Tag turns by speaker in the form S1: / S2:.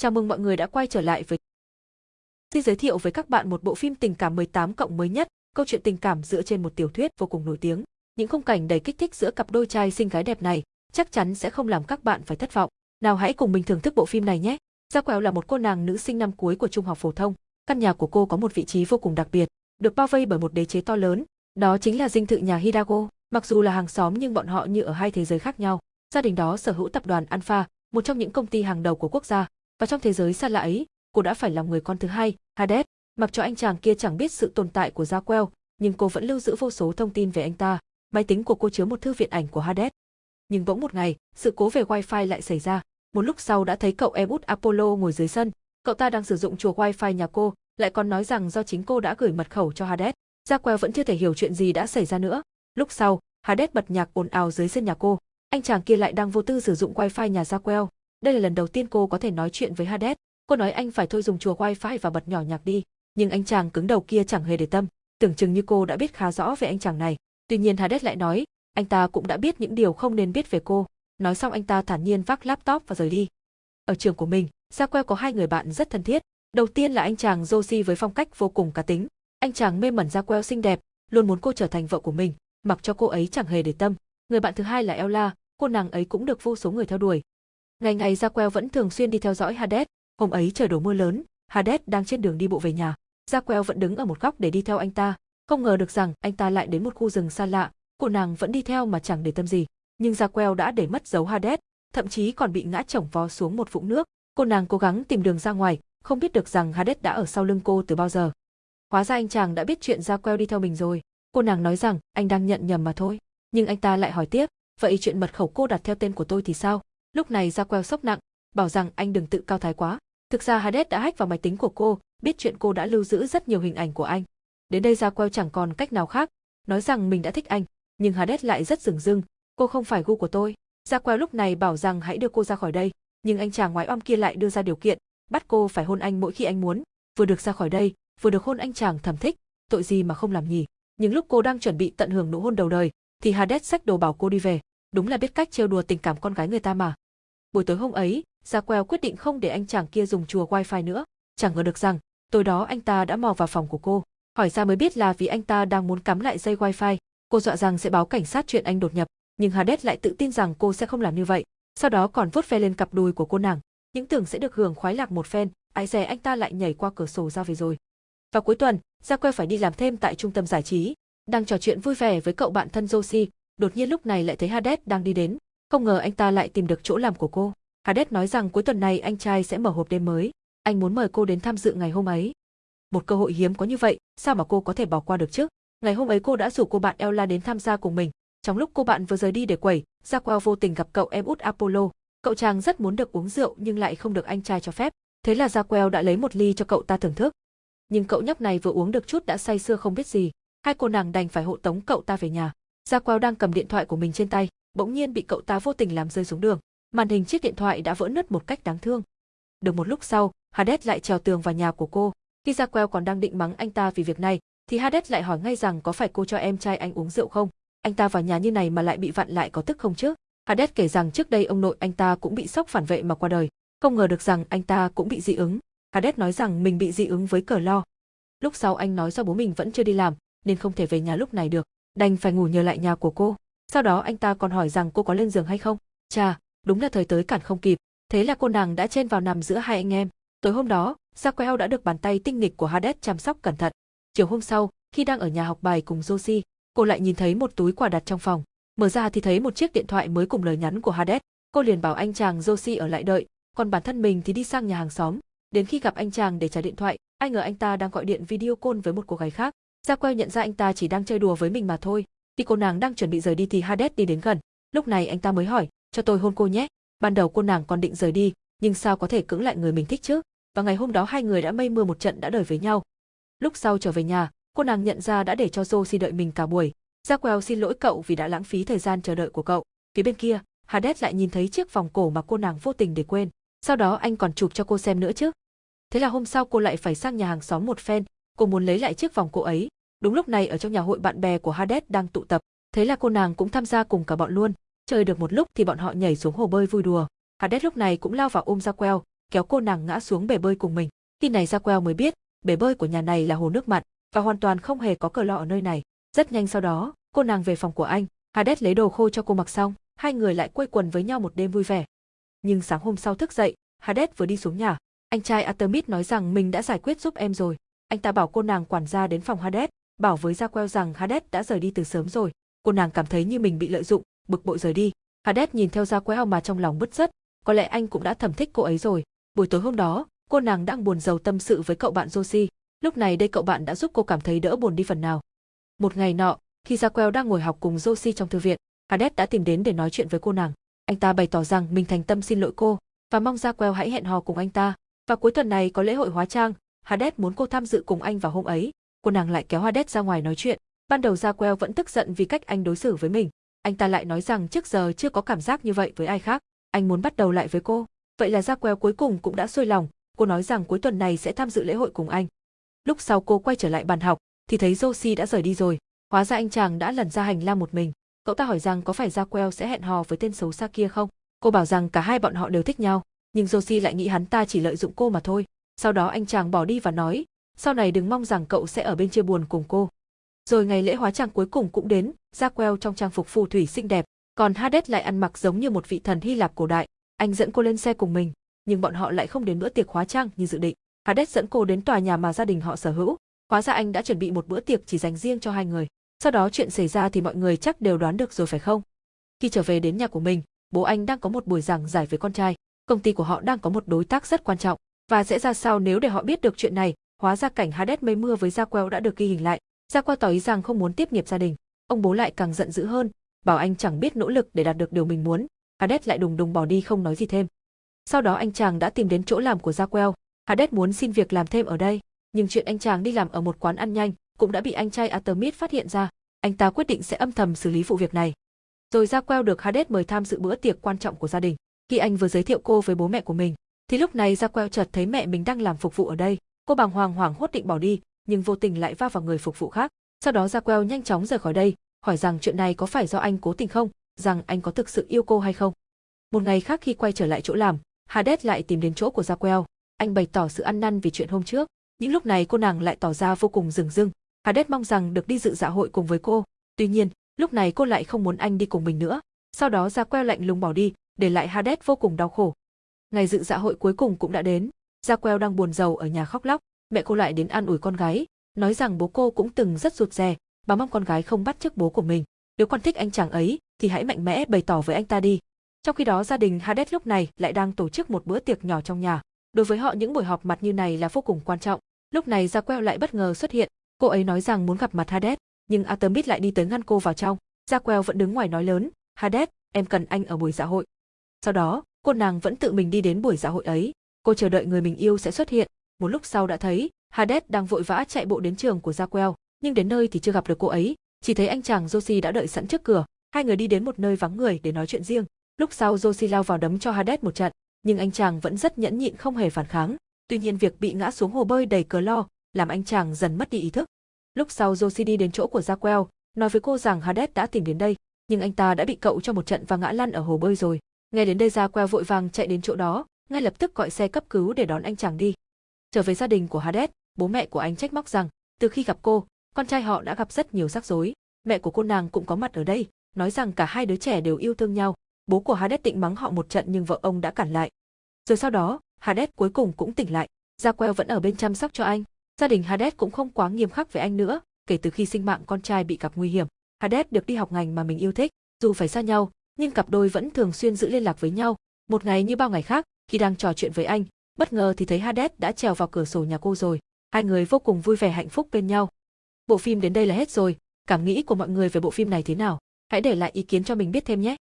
S1: Chào mừng mọi người đã quay trở lại với Xin giới thiệu với các bạn một bộ phim tình cảm 18 cộng mới nhất, câu chuyện tình cảm dựa trên một tiểu thuyết vô cùng nổi tiếng. Những khung cảnh đầy kích thích giữa cặp đôi trai xinh gái đẹp này chắc chắn sẽ không làm các bạn phải thất vọng. Nào hãy cùng mình thưởng thức bộ phim này nhé. Gia Quẹo là một cô nàng nữ sinh năm cuối của trung học phổ thông. Căn nhà của cô có một vị trí vô cùng đặc biệt, được bao vây bởi một đế chế to lớn, đó chính là dinh thự nhà Hidago. Mặc dù là hàng xóm nhưng bọn họ như ở hai thế giới khác nhau. Gia đình đó sở hữu tập đoàn Alpha, một trong những công ty hàng đầu của quốc gia, và trong thế giới xa lạ ấy, cô đã phải làm người con thứ hai, Hades, mặc cho anh chàng kia chẳng biết sự tồn tại của Raquel, nhưng cô vẫn lưu giữ vô số thông tin về anh ta. Máy tính của cô chứa một thư viện ảnh của Hades. Nhưng bỗng một ngày, sự cố về wifi lại xảy ra. Một lúc sau đã thấy cậu em út Apollo ngồi dưới sân. Cậu ta đang sử dụng chùa wifi nhà cô, lại còn nói rằng do chính cô đã gửi mật khẩu cho Hades. Raquel vẫn chưa thể hiểu chuyện gì đã xảy ra nữa. Lúc sau, Hades bật nhạc ồn ào dưới sân nhà cô. Anh chàng kia lại đang vô tư sử dụng wifi nhà Raquel. Đây là lần đầu tiên cô có thể nói chuyện với Hades. Cô nói anh phải thôi dùng chùa wifi và bật nhỏ nhạc đi, nhưng anh chàng cứng đầu kia chẳng hề để tâm, tưởng chừng như cô đã biết khá rõ về anh chàng này. Tuy nhiên Hades lại nói, anh ta cũng đã biết những điều không nên biết về cô. Nói xong anh ta thản nhiên vác laptop và rời đi. Ở trường của mình, Saquel có hai người bạn rất thân thiết. Đầu tiên là anh chàng Josie với phong cách vô cùng cá tính. Anh chàng mê mẩn Saquel xinh đẹp, luôn muốn cô trở thành vợ của mình, mặc cho cô ấy chẳng hề để tâm. Người bạn thứ hai là Ella, cô nàng ấy cũng được vô số người theo đuổi, Ngày ngày Jaquel vẫn thường xuyên đi theo dõi Hades, hôm ấy trời đổ mưa lớn, Hades đang trên đường đi bộ về nhà. Jaquel vẫn đứng ở một góc để đi theo anh ta, không ngờ được rằng anh ta lại đến một khu rừng xa lạ, cô nàng vẫn đi theo mà chẳng để tâm gì. Nhưng Jaquel đã để mất dấu Hades, thậm chí còn bị ngã chổng vó xuống một vũng nước. Cô nàng cố gắng tìm đường ra ngoài, không biết được rằng Hades đã ở sau lưng cô từ bao giờ. Hóa ra anh chàng đã biết chuyện Jaquel đi theo mình rồi. Cô nàng nói rằng anh đang nhận nhầm mà thôi. Nhưng anh ta lại hỏi tiếp, vậy chuyện mật khẩu cô đặt theo tên của tôi thì sao? Lúc này ra queo sốc nặng, bảo rằng anh đừng tự cao thái quá. Thực ra Hades đã hack vào máy tính của cô, biết chuyện cô đã lưu giữ rất nhiều hình ảnh của anh. Đến đây ra queo chẳng còn cách nào khác, nói rằng mình đã thích anh, nhưng Hades lại rất rừng dưng, cô không phải gu của tôi. Ra queo lúc này bảo rằng hãy đưa cô ra khỏi đây, nhưng anh chàng ngoái om kia lại đưa ra điều kiện, bắt cô phải hôn anh mỗi khi anh muốn, vừa được ra khỏi đây, vừa được hôn anh chàng thầm thích, tội gì mà không làm nhỉ. Nhưng lúc cô đang chuẩn bị tận hưởng nụ hôn đầu đời, thì Hades xách đồ bảo cô đi về, đúng là biết cách trêu đùa tình cảm con gái người ta mà. Buổi tối hôm ấy, Gia Queo quyết định không để anh chàng kia dùng chùa wifi nữa, chẳng ngờ được rằng, tối đó anh ta đã mò vào phòng của cô, hỏi ra mới biết là vì anh ta đang muốn cắm lại dây wifi, cô dọa rằng sẽ báo cảnh sát chuyện anh đột nhập, nhưng Hades lại tự tin rằng cô sẽ không làm như vậy, sau đó còn vuốt ve lên cặp đùi của cô nàng, những tưởng sẽ được hưởng khoái lạc một phen, ai dè anh ta lại nhảy qua cửa sổ ra về rồi. Vào cuối tuần, Gia Queo phải đi làm thêm tại trung tâm giải trí, đang trò chuyện vui vẻ với cậu bạn thân Josie, đột nhiên lúc này lại thấy Hades đang đi đến, không ngờ anh ta lại tìm được chỗ làm của cô. Hades nói rằng cuối tuần này anh trai sẽ mở hộp đêm mới, anh muốn mời cô đến tham dự ngày hôm ấy. Một cơ hội hiếm có như vậy, sao mà cô có thể bỏ qua được chứ? Ngày hôm ấy cô đã rủ cô bạn Ella đến tham gia cùng mình. Trong lúc cô bạn vừa rời đi để quẩy, Jacquel vô tình gặp cậu em út Apollo. Cậu chàng rất muốn được uống rượu nhưng lại không được anh trai cho phép. Thế là Jacquel đã lấy một ly cho cậu ta thưởng thức. Nhưng cậu nhóc này vừa uống được chút đã say sưa không biết gì. Hai cô nàng đành phải hộ tống cậu ta về nhà. Jacquel đang cầm điện thoại của mình trên tay, bỗng nhiên bị cậu ta vô tình làm rơi xuống đường. Màn hình chiếc điện thoại đã vỡ nứt một cách đáng thương. Được một lúc sau, Hades lại trèo tường vào nhà của cô. Khi Jaquel còn đang định mắng anh ta vì việc này, thì Hades lại hỏi ngay rằng có phải cô cho em trai anh uống rượu không? Anh ta vào nhà như này mà lại bị vặn lại có tức không chứ? Hades kể rằng trước đây ông nội anh ta cũng bị sốc phản vệ mà qua đời, không ngờ được rằng anh ta cũng bị dị ứng. Hades nói rằng mình bị dị ứng với cờ lo. Lúc sau anh nói do bố mình vẫn chưa đi làm, nên không thể về nhà lúc này được, đành phải ngủ nhờ lại nhà của cô. Sau đó anh ta còn hỏi rằng cô có lên giường hay không. Chà, đúng là thời tới cản không kịp. Thế là cô nàng đã chen vào nằm giữa hai anh em. Tối hôm đó, Jaquel đã được bàn tay tinh nghịch của Hades chăm sóc cẩn thận. Chiều hôm sau, khi đang ở nhà học bài cùng Josie, cô lại nhìn thấy một túi quà đặt trong phòng. Mở ra thì thấy một chiếc điện thoại mới cùng lời nhắn của Hades. Cô liền bảo anh chàng Josie ở lại đợi, còn bản thân mình thì đi sang nhà hàng xóm. Đến khi gặp anh chàng để trả điện thoại, ai ngờ anh ta đang gọi điện video call với một cô gái khác. Jaquel nhận ra anh ta chỉ đang chơi đùa với mình mà thôi. Khi cô nàng đang chuẩn bị rời đi thì Hades đi đến gần. Lúc này anh ta mới hỏi, cho tôi hôn cô nhé. Ban đầu cô nàng còn định rời đi, nhưng sao có thể cưỡng lại người mình thích chứ? Và ngày hôm đó hai người đã mây mưa một trận đã đời với nhau. Lúc sau trở về nhà, cô nàng nhận ra đã để cho Josie đợi mình cả buổi. Jacquel xin lỗi cậu vì đã lãng phí thời gian chờ đợi của cậu. Phía bên kia, Hades lại nhìn thấy chiếc vòng cổ mà cô nàng vô tình để quên. Sau đó anh còn chụp cho cô xem nữa chứ. Thế là hôm sau cô lại phải sang nhà hàng xóm một phen, cô muốn lấy lại chiếc vòng cô ấy, Đúng lúc này ở trong nhà hội bạn bè của Hades đang tụ tập, thế là cô nàng cũng tham gia cùng cả bọn luôn. Chơi được một lúc thì bọn họ nhảy xuống hồ bơi vui đùa. Hades lúc này cũng lao vào ôm Jaquel, kéo cô nàng ngã xuống bể bơi cùng mình. Khi này Raquel mới biết, bể bơi của nhà này là hồ nước mặn và hoàn toàn không hề có cờ lọ ở nơi này. Rất nhanh sau đó, cô nàng về phòng của anh, Hades lấy đồ khô cho cô mặc xong, hai người lại quây quần với nhau một đêm vui vẻ. Nhưng sáng hôm sau thức dậy, Hades vừa đi xuống nhà, anh trai Artemis nói rằng mình đã giải quyết giúp em rồi. Anh ta bảo cô nàng quản gia đến phòng Hades, bảo với Raquel rằng Hades đã rời đi từ sớm rồi. Cô nàng cảm thấy như mình bị lợi dụng, bực bội rời đi. Hades nhìn theo Raquel mà trong lòng bứt rứt, có lẽ anh cũng đã thầm thích cô ấy rồi. Buổi tối hôm đó, cô nàng đang buồn rầu tâm sự với cậu bạn Josie. Lúc này đây cậu bạn đã giúp cô cảm thấy đỡ buồn đi phần nào. Một ngày nọ, khi Raquel đang ngồi học cùng Josie trong thư viện, Hades đã tìm đến để nói chuyện với cô nàng. Anh ta bày tỏ rằng mình thành tâm xin lỗi cô và mong Raquel hãy hẹn hò cùng anh ta. Và cuối tuần này có lễ hội hóa trang, Hades muốn cô tham dự cùng anh vào hôm ấy. Cô nàng lại kéo Hades ra ngoài nói chuyện. Ban đầu Raquel vẫn tức giận vì cách anh đối xử với mình. Anh ta lại nói rằng trước giờ chưa có cảm giác như vậy với ai khác. Anh muốn bắt đầu lại với cô. Vậy là Raquel cuối cùng cũng đã xuôi lòng. Cô nói rằng cuối tuần này sẽ tham dự lễ hội cùng anh. Lúc sau cô quay trở lại bàn học, thì thấy Josie đã rời đi rồi. Hóa ra anh chàng đã lần ra hành lang một mình. Cậu ta hỏi rằng có phải Raquel sẽ hẹn hò với tên xấu xa kia không? Cô bảo rằng cả hai bọn họ đều thích nhau, nhưng Josie lại nghĩ hắn ta chỉ lợi dụng cô mà thôi. Sau đó anh chàng bỏ đi và nói, sau này đừng mong rằng cậu sẽ ở bên chia buồn cùng cô. Rồi ngày lễ hóa trang cuối cùng cũng đến, Raquel trong trang phục phù thủy xinh đẹp, còn Hades lại ăn mặc giống như một vị thần Hy Lạp cổ đại. Anh dẫn cô lên xe cùng mình, nhưng bọn họ lại không đến bữa tiệc hóa trang như dự định. Hades dẫn cô đến tòa nhà mà gia đình họ sở hữu. Hóa ra anh đã chuẩn bị một bữa tiệc chỉ dành riêng cho hai người. Sau đó chuyện xảy ra thì mọi người chắc đều đoán được rồi phải không? Khi trở về đến nhà của mình, bố anh đang có một buổi giảng giải với con trai. Công ty của họ đang có một đối tác rất quan trọng. Và sẽ ra sao nếu để họ biết được chuyện này, hóa ra cảnh Hades mây mưa với Jaquel đã được ghi hình lại. Jaquel tỏ ý rằng không muốn tiếp nghiệp gia đình. Ông bố lại càng giận dữ hơn, bảo anh chẳng biết nỗ lực để đạt được điều mình muốn. Hades lại đùng đùng bỏ đi không nói gì thêm. Sau đó anh chàng đã tìm đến chỗ làm của Jaquel. Hades muốn xin việc làm thêm ở đây, nhưng chuyện anh chàng đi làm ở một quán ăn nhanh cũng đã bị anh trai Artemis phát hiện ra. Anh ta quyết định sẽ âm thầm xử lý vụ việc này. Rồi Jaquel được Hades mời tham dự bữa tiệc quan trọng của gia đình. Khi anh vừa giới thiệu cô với bố mẹ của mình, thì lúc này Jaquel chợt thấy mẹ mình đang làm phục vụ ở đây. Cô bàng hoàng hoảng hốt định bỏ đi, nhưng vô tình lại va vào người phục vụ khác. Sau đó Jaquel nhanh chóng rời khỏi đây, hỏi rằng chuyện này có phải do anh cố tình không, rằng anh có thực sự yêu cô hay không. Một ngày khác khi quay trở lại chỗ làm, Hades lại tìm đến chỗ của Jaquel. Anh bày tỏ sự ăn năn vì chuyện hôm trước. Những lúc này cô nàng lại tỏ ra vô cùng rừng rưng. Hades mong rằng được đi dự dạ hội cùng với cô. Tuy nhiên, lúc này cô lại không muốn anh đi cùng mình nữa. Sau đó Jaquel lạnh lùng bỏ đi, để lại Hades vô cùng đau khổ. Ngày dự dạ hội cuối cùng cũng đã đến. Jaquel đang buồn rầu ở nhà khóc lóc, mẹ cô lại đến an ủi con gái, nói rằng bố cô cũng từng rất rụt rè, bà mong con gái không bắt chước bố của mình. Nếu con thích anh chàng ấy, thì hãy mạnh mẽ bày tỏ với anh ta đi. Trong khi đó gia đình Hades lúc này lại đang tổ chức một bữa tiệc nhỏ trong nhà. Đối với họ những buổi họp mặt như này là vô cùng quan trọng. Lúc này Jaquel lại bất ngờ xuất hiện, cô ấy nói rằng muốn gặp mặt Hades, nhưng Artemis lại đi tới ngăn cô vào trong. Jaquel vẫn đứng ngoài nói lớn, Hades, em cần anh ở buổi dạ hội. Sau đó, cô nàng vẫn tự mình đi đến buổi dạ hội ấy. Cô chờ đợi người mình yêu sẽ xuất hiện. Một lúc sau đã thấy, Hades đang vội vã chạy bộ đến trường của Jaquel, nhưng đến nơi thì chưa gặp được cô ấy, chỉ thấy anh chàng Josie đã đợi sẵn trước cửa. Hai người đi đến một nơi vắng người để nói chuyện riêng. Lúc sau Josie lao vào đấm cho Hades một trận, nhưng anh chàng vẫn rất nhẫn nhịn không hề phản kháng. Tuy nhiên việc bị ngã xuống hồ bơi đầy cờ lo, làm anh chàng dần mất đi ý thức. Lúc sau Josie đi đến chỗ của Jaquel, nói với cô rằng Hades đã tìm đến đây, nhưng anh ta đã bị cậu cho một trận và ngã lăn ở hồ bơi rồi. Nghe đến đây Jaquel vội vàng chạy đến chỗ đó, ngay lập tức gọi xe cấp cứu để đón anh chàng đi. Trở về gia đình của Hades, bố mẹ của anh trách móc rằng, từ khi gặp cô, con trai họ đã gặp rất nhiều rắc rối. Mẹ của cô nàng cũng có mặt ở đây, nói rằng cả hai đứa trẻ đều yêu thương nhau. Bố của Hades định mắng họ một trận nhưng vợ ông đã cản lại. Rồi sau đó, Hades cuối cùng cũng tỉnh lại. Gia Queo vẫn ở bên chăm sóc cho anh. Gia đình Hades cũng không quá nghiêm khắc với anh nữa, kể từ khi sinh mạng con trai bị gặp nguy hiểm. Hades được đi học ngành mà mình yêu thích, dù phải xa nhau, nhưng cặp đôi vẫn thường xuyên giữ liên lạc với nhau. Một ngày như bao ngày khác, khi đang trò chuyện với anh, bất ngờ thì thấy Hades đã trèo vào cửa sổ nhà cô rồi. Hai người vô cùng vui vẻ hạnh phúc bên nhau. Bộ phim đến đây là hết rồi, cảm nghĩ của mọi người về bộ phim này thế nào? Hãy để lại ý kiến cho mình biết thêm nhé.